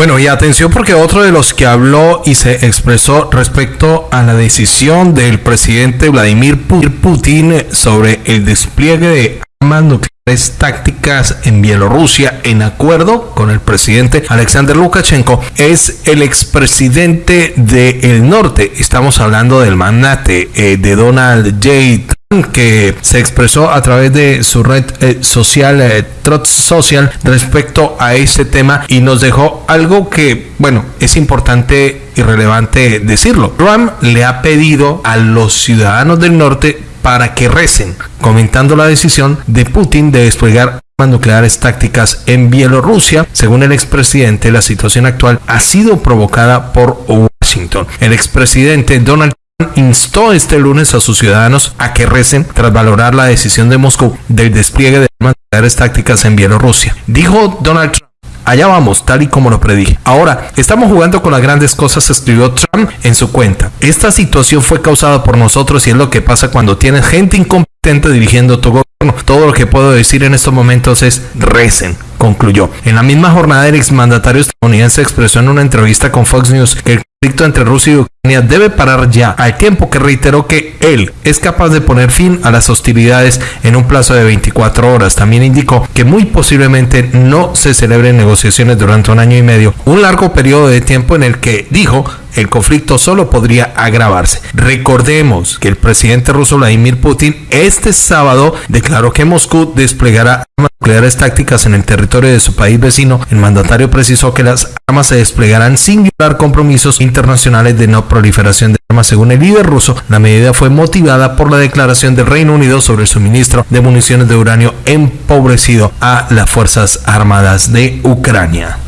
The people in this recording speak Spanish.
Bueno, y atención porque otro de los que habló y se expresó respecto a la decisión del presidente Vladimir Putin sobre el despliegue de armas nucleares tácticas en Bielorrusia en acuerdo con el presidente Alexander Lukashenko es el expresidente del norte. Estamos hablando del magnate eh, de Donald J que se expresó a través de su red eh, social eh, Social respecto a este tema y nos dejó algo que, bueno, es importante y relevante decirlo. Trump le ha pedido a los ciudadanos del norte para que recen, comentando la decisión de Putin de desplegar armas nucleares tácticas en Bielorrusia. Según el expresidente, la situación actual ha sido provocada por Washington. El expresidente Donald instó este lunes a sus ciudadanos a que recen tras valorar la decisión de Moscú del despliegue de armas tácticas en Bielorrusia. Dijo Donald Trump. Allá vamos, tal y como lo predije. Ahora, estamos jugando con las grandes cosas, escribió Trump en su cuenta. Esta situación fue causada por nosotros y es lo que pasa cuando tienes gente incompetente dirigiendo tu gobierno. Todo lo que puedo decir en estos momentos es recen, concluyó. En la misma jornada, el exmandatario estadounidense expresó en una entrevista con Fox News que el conflicto entre Rusia y Ucrania debe parar ya, al tiempo que reiteró que él es capaz de poner fin a las hostilidades en un plazo de 24 horas. También indicó que muy posiblemente no se celebren negociaciones durante un año y medio, un largo periodo de tiempo en el que dijo el conflicto solo podría agravarse. Recordemos que el presidente ruso Vladimir Putin este sábado declaró que Moscú desplegará armas nucleares tácticas en el territorio de su país vecino. El mandatario precisó que las armas se desplegarán sin violar compromisos internacionales de no proliferación de armas. Según el líder ruso, la medida fue motivada por la declaración del Reino Unido sobre el suministro de municiones de uranio empobrecido a las Fuerzas Armadas de Ucrania.